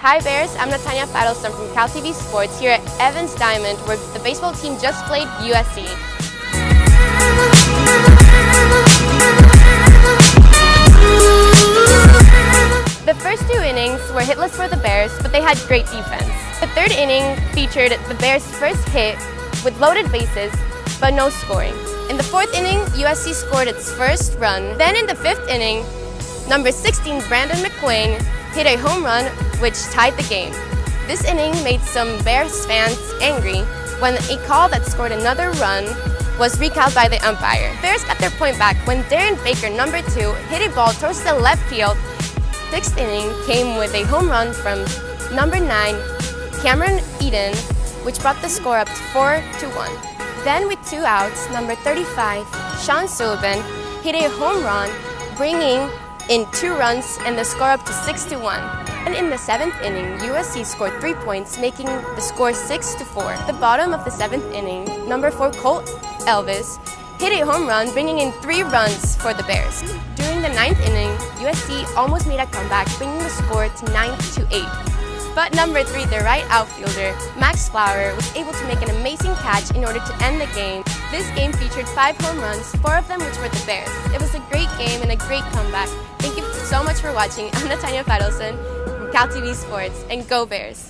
Hi Bears, I'm Natanya Fadelson from Cal TV Sports here at Evans Diamond where the baseball team just played USC. The first two innings were hitless for the Bears, but they had great defense. The third inning featured the Bears' first hit with loaded bases, but no scoring. In the fourth inning, USC scored its first run. Then in the fifth inning, number 16 Brandon McQueen hit a home run which tied the game. This inning made some Bears fans angry when a call that scored another run was recalled by the umpire. Bears got their point back when Darren Baker, number 2, hit a ball towards the left field. Sixth inning came with a home run from number 9, Cameron Eden, which brought the score up to 4 to 1. Then with two outs, number 35, Sean Sullivan, hit a home run, bringing in two runs and the score up to 6 to 1. And in the seventh inning, USC scored three points, making the score 6 to 4. At the bottom of the seventh inning, number 4 Colt Elvis hit a home run, bringing in three runs for the Bears. During the ninth inning, USC almost made a comeback, bringing the score to 9 to 8. But number three, the right outfielder, Max Flower, was able to make an amazing catch in order to end the game. This game featured five home runs, four of them which were the Bears. It was a great game and a great comeback. Thank you so much for watching. I'm Natanya Fadelson from Cal TV Sports, and go Bears!